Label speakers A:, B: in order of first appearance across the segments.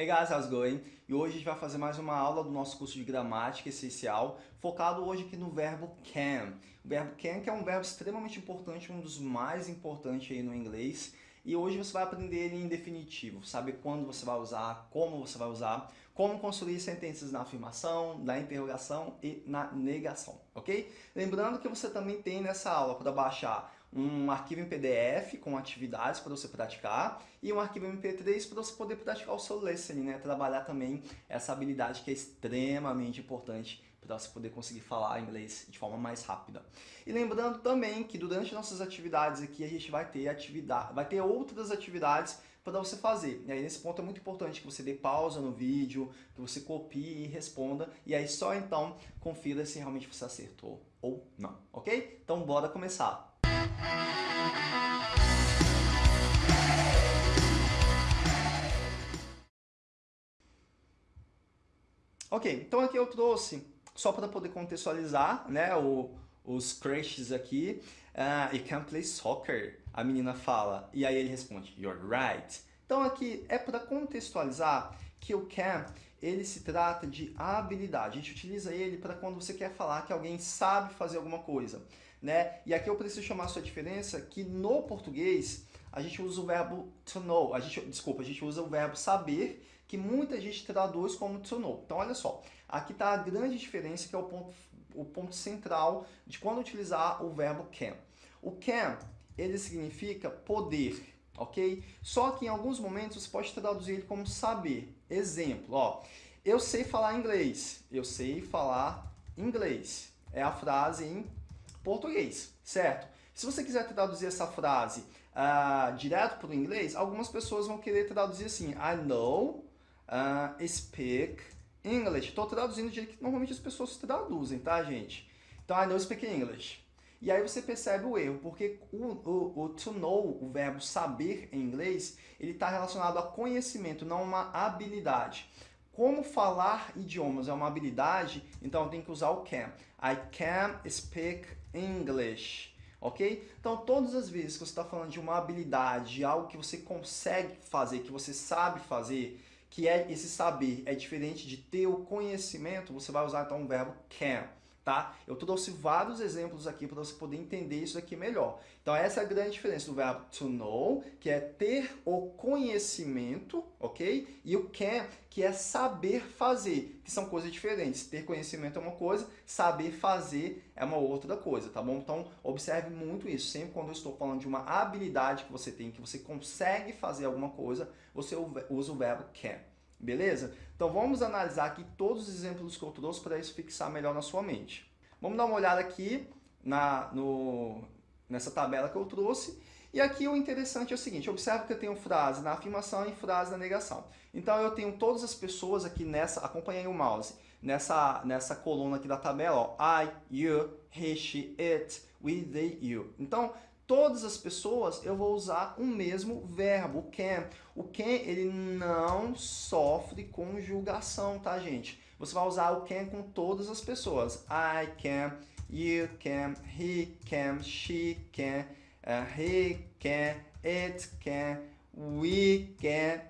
A: Hey guys, how's going? E hoje a gente vai fazer mais uma aula do nosso curso de gramática essencial, focado hoje aqui no verbo can. O verbo can que é um verbo extremamente importante, um dos mais importantes aí no inglês. E hoje você vai aprender ele em definitivo, saber quando você vai usar, como você vai usar, como construir sentenças na afirmação, na interrogação e na negação, ok? Lembrando que você também tem nessa aula para baixar um arquivo em PDF com atividades para você praticar e um arquivo MP3 para você poder praticar o seu listening, né? Trabalhar também essa habilidade que é extremamente importante para você poder conseguir falar inglês de forma mais rápida. E lembrando também que durante nossas atividades aqui a gente vai ter atividade, vai ter outras atividades para você fazer. E aí nesse ponto é muito importante que você dê pausa no vídeo, que você copie e responda, e aí só então confira se realmente você acertou ou não, ok? Então bora começar! Ok, então aqui eu trouxe, só para poder contextualizar, né, o, os crushes aqui, uh, you can play soccer, a menina fala, e aí ele responde, you're right. Então aqui é para contextualizar que o can, ele se trata de habilidade, a gente utiliza ele para quando você quer falar que alguém sabe fazer alguma coisa né? E aqui eu preciso chamar a sua diferença que no português a gente usa o verbo to know, a gente, desculpa, a gente usa o verbo saber, que muita gente traduz como to know. Então olha só, aqui está a grande diferença que é o ponto, o ponto central de quando utilizar o verbo can. O can, ele significa poder, ok? Só que em alguns momentos você pode traduzir ele como saber. Exemplo, ó, eu sei falar inglês, eu sei falar inglês. É a frase em português, certo? Se você quiser traduzir essa frase uh, direto para o inglês, algumas pessoas vão querer traduzir assim, I know, uh, speak English. Estou traduzindo do jeito que normalmente as pessoas traduzem, tá, gente? Então, I know, speak English. E aí você percebe o erro, porque o, o, o to know, o verbo saber em inglês, ele está relacionado a conhecimento, não uma habilidade. Como falar idiomas é uma habilidade, então tem que usar o can. I can speak English. Ok? Então, todas as vezes que você está falando de uma habilidade, de algo que você consegue fazer, que você sabe fazer, que é esse saber é diferente de ter o conhecimento, você vai usar então o verbo can tá? Eu trouxe vários exemplos aqui para você poder entender isso aqui melhor. Então essa é a grande diferença do verbo to know, que é ter o conhecimento, ok? E o can, que é saber fazer, que são coisas diferentes. Ter conhecimento é uma coisa, saber fazer é uma outra coisa, tá bom? Então observe muito isso. Sempre quando eu estou falando de uma habilidade que você tem, que você consegue fazer alguma coisa, você usa o verbo can. Beleza? Então vamos analisar aqui todos os exemplos que eu trouxe para isso fixar melhor na sua mente. Vamos dar uma olhada aqui na, no, nessa tabela que eu trouxe. E aqui o interessante é o seguinte, observe que eu tenho frase na afirmação e frase na negação. Então eu tenho todas as pessoas aqui nessa, acompanhei o mouse, nessa, nessa coluna aqui da tabela, ó, I, you, he, she, it, we, they, you. Então todas as pessoas, eu vou usar o mesmo verbo, o can. O can, ele não sofre conjugação, tá, gente? Você vai usar o can com todas as pessoas. I can, you can, he can, she can, uh, he can, it can, we can,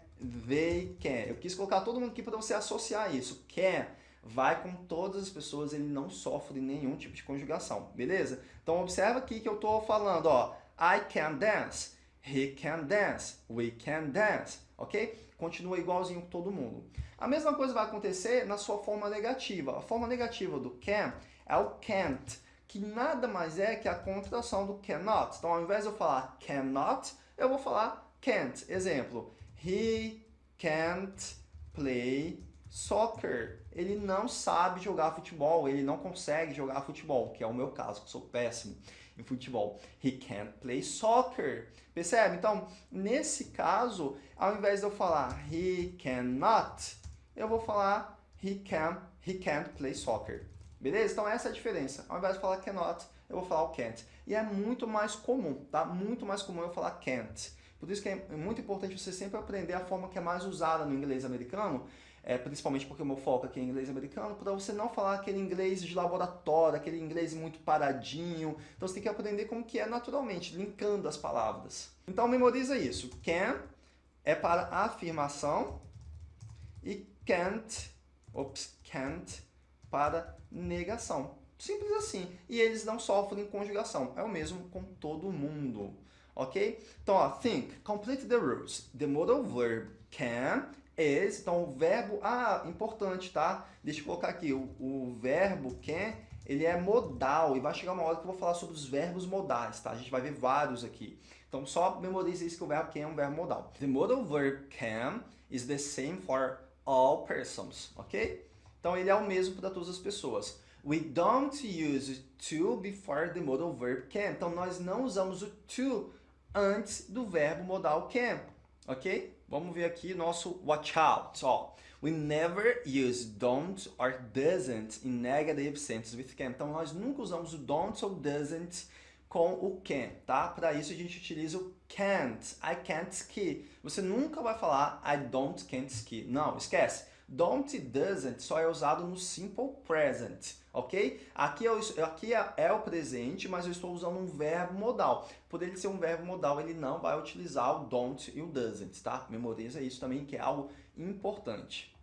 A: they can. Eu quis colocar todo mundo aqui para você associar isso. Can vai com todas as pessoas, ele não sofre nenhum tipo de conjugação, beleza? Então observa aqui que eu estou falando, ó, I can dance, he can dance, we can dance, ok? Continua igualzinho com todo mundo. A mesma coisa vai acontecer na sua forma negativa. A forma negativa do can é o can't, que nada mais é que a contração do cannot. Então, ao invés de eu falar cannot, eu vou falar can't. Exemplo, he can't play soccer. Ele não sabe jogar futebol, ele não consegue jogar futebol, que é o meu caso, que sou péssimo em futebol. He can't play soccer. Percebe? Então, nesse caso, ao invés de eu falar he cannot, eu vou falar he can, he can't play soccer. Beleza? Então essa é a diferença. Ao invés de falar cannot, eu vou falar o can't. E é muito mais comum, tá? Muito mais comum eu falar can't. Por isso que é muito importante você sempre aprender a forma que é mais usada no inglês americano, é, principalmente porque o meu foco aqui é inglês americano, para você não falar aquele inglês de laboratório, aquele inglês muito paradinho. Então você tem que aprender como que é naturalmente, linkando as palavras. Então memoriza isso. Can é para afirmação e can't, ops, can't para negação. Simples assim. E eles não sofrem conjugação. É o mesmo com todo mundo. Ok? Então, ó, think, complete the rules. The modal verb can is, então o verbo, ah, importante, tá? Deixa eu colocar aqui, o, o verbo can, ele é modal, e vai chegar uma hora que eu vou falar sobre os verbos modais, tá? A gente vai ver vários aqui. Então, só memorize isso que o verbo can é um verbo modal. The modal verb can is the same for all persons, ok? Então, ele é o mesmo para todas as pessoas. We don't use to before the modal verb can. Então, nós não usamos o to antes do verbo modal can, ok? Vamos ver aqui nosso watch out. Ó. We never use don't or doesn't in negative sentences with can. Então, nós nunca usamos o don't ou doesn't com o can, tá? Para isso a gente utiliza o can't. I can't ski. Você nunca vai falar I don't can't ski. Não, esquece. Don't e doesn't só é usado no simple present, ok? Aqui, eu, aqui é, é, o presente, mas eu estou usando um verbo modal. Por ele ser um verbo modal, ele não vai utilizar o don't e o doesn't, tá? Memoriza isso também, que é algo importante.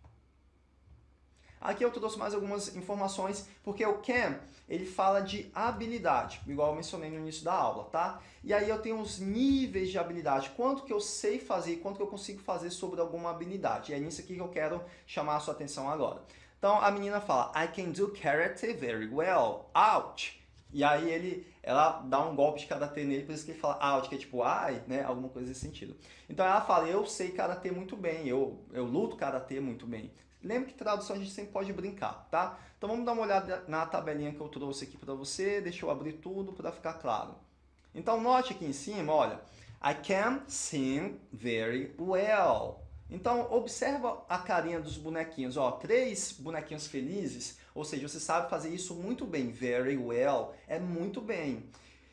A: Aqui eu trouxe mais algumas informações, porque o can, ele fala de habilidade, igual eu mencionei no início da aula, tá? E aí eu tenho os níveis de habilidade, quanto que eu sei fazer, quanto que eu consigo fazer sobre alguma habilidade. E é nisso aqui que eu quero chamar a sua atenção agora. Então a menina fala, I can do karate very well. Out! E aí ele, ela dá um golpe de karatê nele, por isso que ele fala out, que é tipo ai, né? Alguma coisa nesse sentido. Então ela fala, eu sei karatê muito bem, eu, eu luto karatê muito bem. Lembra que tradução a gente sempre pode brincar, tá? Então vamos dar uma olhada na tabelinha que eu trouxe aqui para você. Deixa eu abrir tudo para ficar claro. Então note aqui em cima, olha. I can sing very well. Então observa a carinha dos bonequinhos. Ó, três bonequinhos felizes, ou seja, você sabe fazer isso muito bem. Very well é muito bem.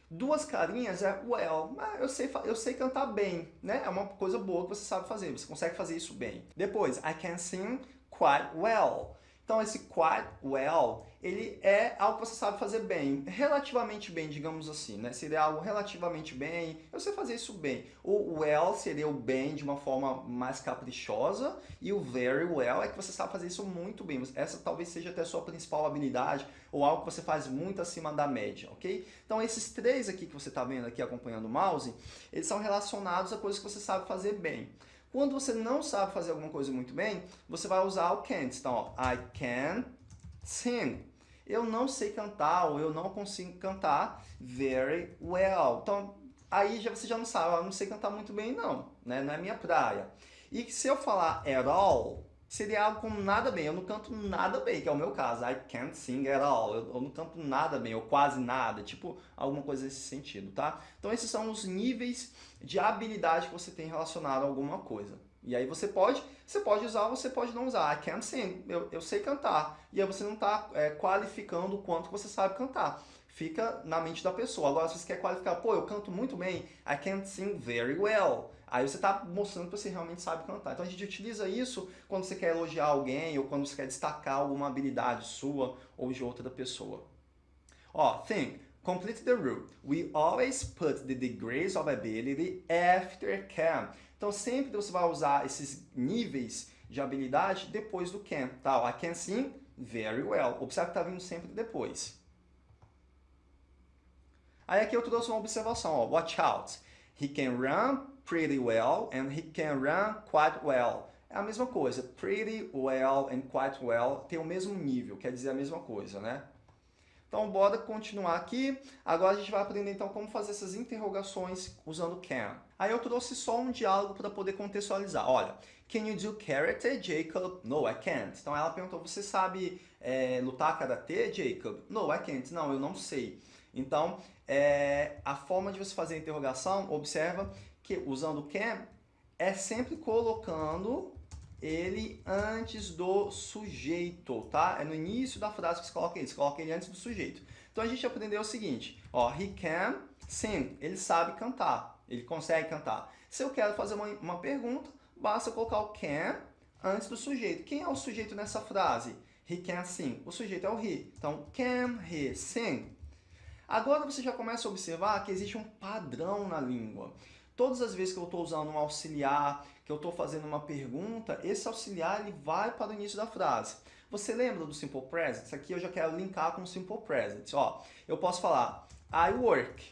A: Duas carinhas é well, eu sei, eu sei cantar bem, né? É uma coisa boa que você sabe fazer, você consegue fazer isso bem. Depois, I can sing quite well. Então, esse quite well, ele é algo que você sabe fazer bem, relativamente bem, digamos assim, né? Seria algo relativamente bem, eu sei fazer isso bem. O well seria o bem de uma forma mais caprichosa e o very well é que você sabe fazer isso muito bem. Essa talvez seja até a sua principal habilidade ou algo que você faz muito acima da média, ok? Então, esses três aqui que você está vendo aqui acompanhando o mouse, eles são relacionados a coisas que você sabe fazer bem. Quando você não sabe fazer alguma coisa muito bem, você vai usar o can't. Então, ó, I can sing. Eu não sei cantar ou eu não consigo cantar very well. Então, aí já, você já não sabe, eu não sei cantar muito bem não, né? não é minha praia. E se eu falar at all, seria algo como nada bem, eu não canto nada bem, que é o meu caso, I can't sing at all, eu, eu, não canto nada bem, ou quase nada, tipo alguma coisa nesse sentido, tá? Então esses são os níveis de habilidade que você tem relacionado a alguma coisa. E aí você pode, você pode usar, você pode não usar. I can't sing, eu, eu sei cantar. E aí você não está é, qualificando o quanto você sabe cantar. Fica na mente da pessoa. Agora, se você quer qualificar, pô, eu canto muito bem, I can't sing very well. Aí você está mostrando que você realmente sabe cantar. Então a gente utiliza isso quando você quer elogiar alguém ou quando você quer destacar alguma habilidade sua ou de outra pessoa. Ó, think. Complete the rule. We always put the degrees of ability after can. Então sempre você vai usar esses níveis de habilidade depois do can. Tá? I can sing very well. Observe que está vindo sempre depois. Aí aqui eu trouxe uma observação. Ó. Watch out. He can run pretty well and he can run quite well. É a mesma coisa. Pretty well and quite well tem o mesmo nível, quer dizer a mesma coisa, né? Então, bora continuar aqui. Agora a gente vai aprender então como fazer essas interrogações usando can. Aí eu trouxe só um diálogo para poder contextualizar. Olha, can you do karate, Jacob? No, I can't. Então ela perguntou, você sabe é, lutar karatê, Jacob? No, I can't. Não, eu não sei. Então, é, a forma de você fazer a interrogação, observa que usando can é sempre colocando ele antes do sujeito, tá? É no início da frase que você coloca ele, você coloca ele antes do sujeito. Então a gente aprendeu o seguinte, ó, he can sing, ele sabe cantar, ele consegue cantar. Se eu quero fazer uma, uma pergunta, basta colocar o can antes do sujeito. Quem é o sujeito nessa frase? He can sing. O sujeito é o he. Então, can he sing? Agora você já começa a observar que existe um padrão na língua. Todas as vezes que eu estou usando um auxiliar, que eu estou fazendo uma pergunta, esse auxiliar ele vai para o início da frase. Você lembra do Simple Present? Isso aqui eu já quero linkar com o Simple Present. Ó, eu posso falar I work.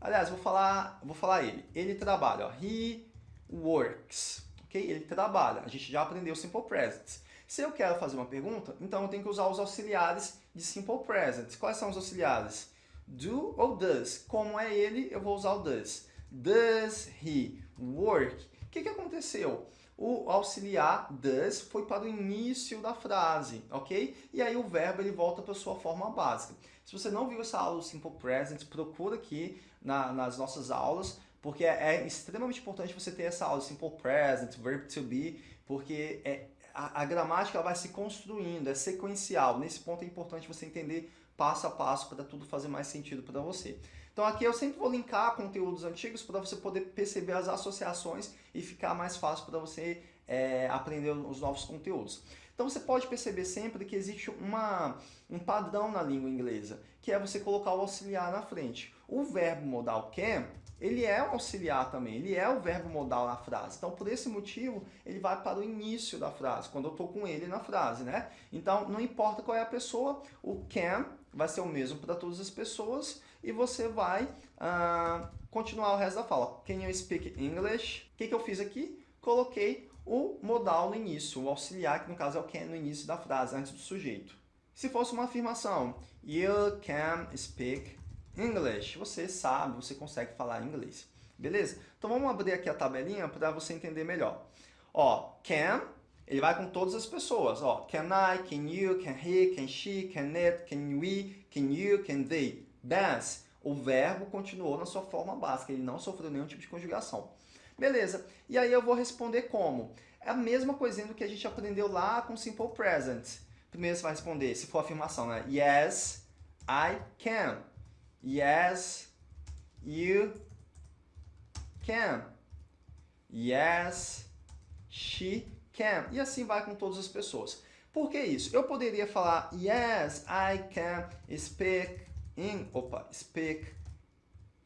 A: Aliás, vou falar, vou falar ele. Ele trabalha. Ó, he works. Ok? Ele trabalha. A gente já aprendeu Simple Present. Se eu quero fazer uma pergunta, então eu tenho que usar os auxiliares de Simple Present. Quais são os auxiliares? Do ou does? Como é ele, eu vou usar o does. Does he work? O que, que aconteceu? O auxiliar does foi para o início da frase, ok? E aí o verbo ele volta para a sua forma básica. Se você não viu essa aula do Simple Present, procura aqui na, nas nossas aulas, porque é, é, extremamente importante você ter essa aula Simple Present, Verb to Be, porque é, a, a gramática vai se construindo, é sequencial. Nesse ponto é importante você entender passo a passo para tudo fazer mais sentido para você. Então aqui eu sempre vou linkar conteúdos antigos para você poder perceber as associações e ficar mais fácil para você é, aprender os novos conteúdos. Então você pode perceber sempre que existe uma, um padrão na língua inglesa, que é você colocar o auxiliar na frente. O verbo modal can, ele é um auxiliar também, ele é o verbo modal na frase. Então, por esse motivo, ele vai para o início da frase, quando eu estou com ele na frase, né? Então, não importa qual é a pessoa, o can vai ser o mesmo para todas as pessoas e você vai uh, continuar o resto da fala. Can you speak English? O que, que eu fiz aqui? Coloquei o modal no início, o auxiliar, que no caso é o can no início da frase, antes do sujeito. Se fosse uma afirmação, you can speak English, você sabe, você consegue falar inglês. Beleza? Então vamos abrir aqui a tabelinha para você entender melhor. Ó, can, ele vai com todas as pessoas. Ó, can I, can you, can he, can she, can it, can we, can you, can they. Dance, o verbo continuou na sua forma básica, ele não sofreu nenhum tipo de conjugação. Beleza, e aí eu vou responder como? É a mesma coisinha do que a gente aprendeu lá com Simple Present. Primeiro você vai responder, se for afirmação, né? Yes, I can. Yes, you can. Yes, she can. E assim vai com todas as pessoas. Por que isso? Eu poderia falar Yes, I can speak in, opa, speak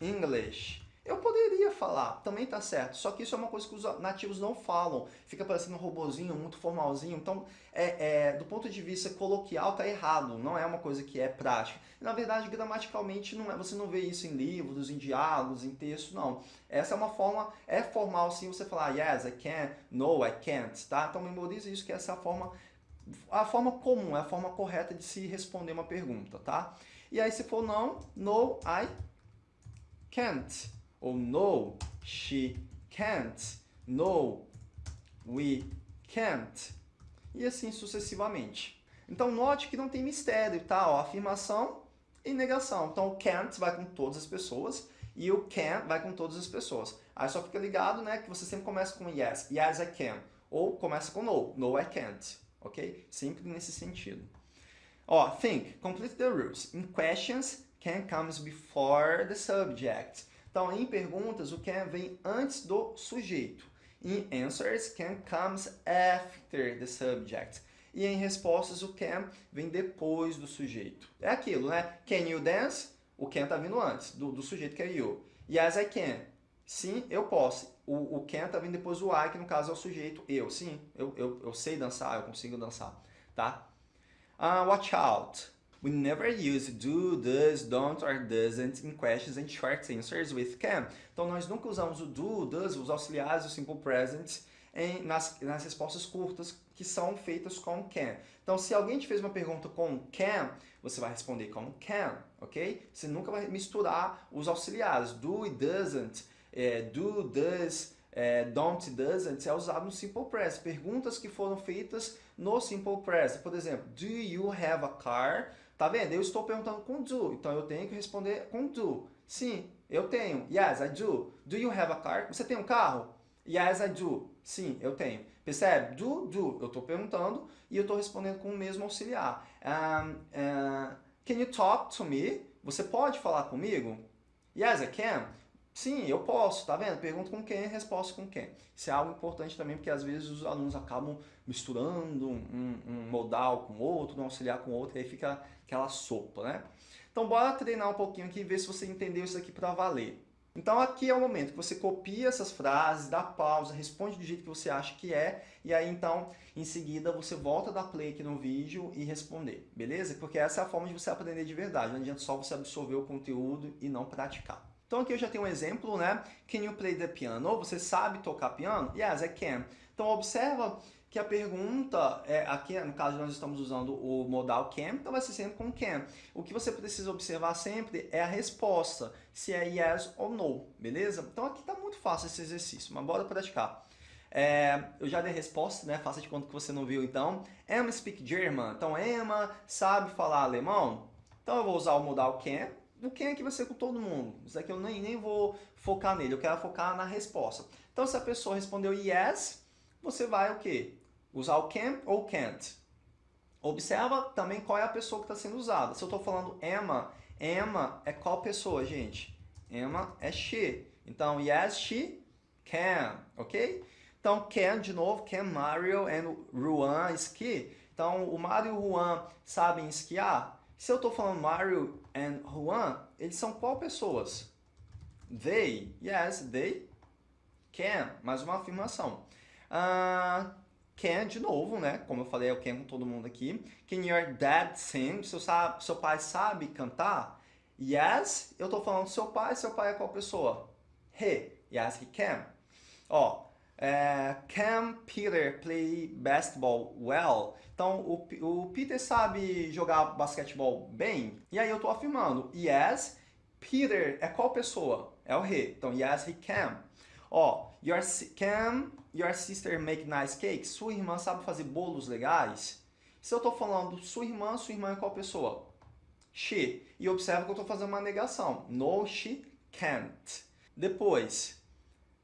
A: English. Eu poderia falar, também tá certo, só que isso é uma coisa que os nativos não falam, fica parecendo um robozinho, muito formalzinho, então é, é, do ponto de vista coloquial tá errado, não é uma coisa que é prática. Na verdade, gramaticalmente, não é, você não vê isso em livros, em diálogos, em texto, não. Essa é uma forma, é formal sim você falar yes, I can, no, I can't, tá? Então memorize isso, que essa é a forma, a forma comum, é a forma correta de se responder uma pergunta, tá? E aí se for não, no, I can't ou no, she can't, no, we can't, e assim sucessivamente. Então note que não tem mistério, tá? Ó, afirmação e negação. Então o can't vai com todas as pessoas e o can vai com todas as pessoas. Aí só fica ligado, né, que você sempre começa com yes, yes I can, ou começa com no, no I can't, ok? Sempre nesse sentido. Ó, think, complete the rules. In questions, can comes before the subject. Então, em perguntas, o can vem antes do sujeito. In answers, can comes after the subject. E em respostas, o can vem depois do sujeito. É aquilo, né? Can you dance? O can está vindo antes do, do sujeito que é you. Yes, I can. Sim, eu posso. O, o can está vindo depois do I, que no caso é o sujeito eu. Sim, eu, eu, eu sei dançar, eu consigo dançar. Tá? Uh, watch out. We never use do, does, don't or doesn't in questions and short answers with can. Então, nós nunca usamos o do, does, os auxiliares, o simple present, em, nas, nas respostas curtas que são feitas com can. Então, se alguém te fez uma pergunta com can, você vai responder com can, ok? Você nunca vai misturar os auxiliares. Do e doesn't, é, do, does, é, don't, doesn't, é usado no simple present. Perguntas que foram feitas no simple present. Por exemplo, do you have a car? Tá vendo? Eu estou perguntando com do, então eu tenho que responder com do. Sim, eu tenho. Yes, I do. Do you have a car? Você tem um carro? Yes, I do. Sim, eu tenho. Percebe? Do, do. Eu estou perguntando e eu estou respondendo com o mesmo auxiliar. Um, uh, can you talk to me? Você pode falar comigo? Yes, I can. Sim, eu posso, tá vendo? Pergunta com quem, resposta com quem. Isso é algo importante também, porque às vezes os alunos acabam misturando um, um modal com outro, um auxiliar com outro, e aí fica aquela sopa, né? Então bora treinar um pouquinho aqui e ver se você entendeu isso aqui para valer. Então aqui é o momento que você copia essas frases, dá pausa, responde do jeito que você acha que é, e aí então, em seguida, você volta a dar play aqui no vídeo e responder, beleza? Porque essa é a forma de você aprender de verdade, não adianta só você absorver o conteúdo e não praticar. Então aqui eu já tenho um exemplo, né? Can you play the piano? Você sabe tocar piano? Yes, I can. Então observa que a pergunta, é, aqui no caso nós estamos usando o modal can, então vai ser sempre com can. O que você precisa observar sempre é a resposta, se é yes ou no, beleza? Então aqui está muito fácil esse exercício, mas bora praticar. É, eu já dei resposta, né? Faça de conta que você não viu então. Emma speak German. Então Emma sabe falar alemão? Então eu vou usar o modal can. O can aqui vai ser com todo mundo. Isso aqui eu nem, nem vou focar nele, eu quero focar na resposta. Então se a pessoa respondeu yes, você vai o quê? Usar o can ou can't. Observa também qual é a pessoa que está sendo usada. Se eu estou falando Emma, Emma é qual pessoa, gente? Emma é she. Então, yes, she can, ok? Então, can, de novo, can Mario and Ruan ski. Então, o Mario e o Juan sabem esquiar? Se eu estou falando Mario and Juan, eles são qual pessoas? They, yes, they can. Mais uma afirmação. Uh, Can, de novo, né? Como eu falei, eu can com todo mundo aqui. Can your dad sing? Seu, seu pai sabe cantar? Yes, eu tô falando seu pai. Seu pai é qual pessoa? He. Yes, he can. Ó, é, can Peter play basketball well? Então, o, o Peter sabe jogar basquetebol bem? E aí eu tô afirmando, yes, Peter é qual pessoa? É o he. Então, yes, he can. Ó, your, can your sister make nice cakes? Sua irmã sabe fazer bolos legais? Se eu estou falando sua irmã, sua irmã é qual pessoa? She. E observa que eu estou fazendo uma negação. No, she can't. Depois,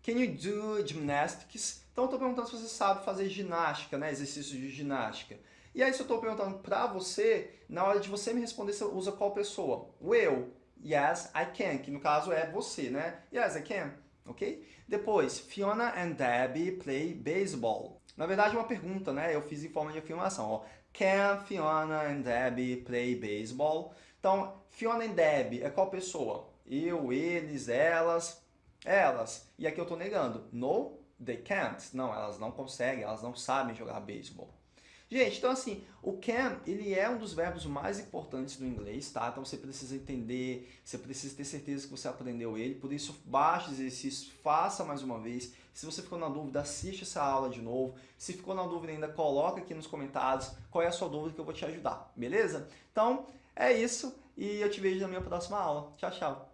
A: can you do gymnastics? Então eu estou perguntando se você sabe fazer ginástica, né? Exercícios de ginástica. E aí se eu estou perguntando para você, na hora de você me responder, você usa qual pessoa? O eu. Yes, I can. Que no caso é você, né? Yes, I can ok? Depois, Fiona and Debbie play baseball. Na verdade, é uma pergunta, né? Eu fiz em forma de afirmação. Ó. Can Fiona and Debbie play baseball? Então, Fiona and Debbie é qual pessoa? Eu, eles, elas, elas. E aqui eu estou negando. No, they can't. Não, elas não conseguem, elas não sabem jogar beisebol. Gente, então assim, o can, ele é um dos verbos mais importantes do inglês, tá? Então você precisa entender, você precisa ter certeza que você aprendeu ele, por isso baixe exercícios, faça mais uma vez. Se você ficou na dúvida, assiste essa aula de novo. Se ficou na dúvida ainda, coloca aqui nos comentários qual é a sua dúvida que eu vou te ajudar, beleza? Então, é isso e eu te vejo na minha próxima aula. Tchau, tchau!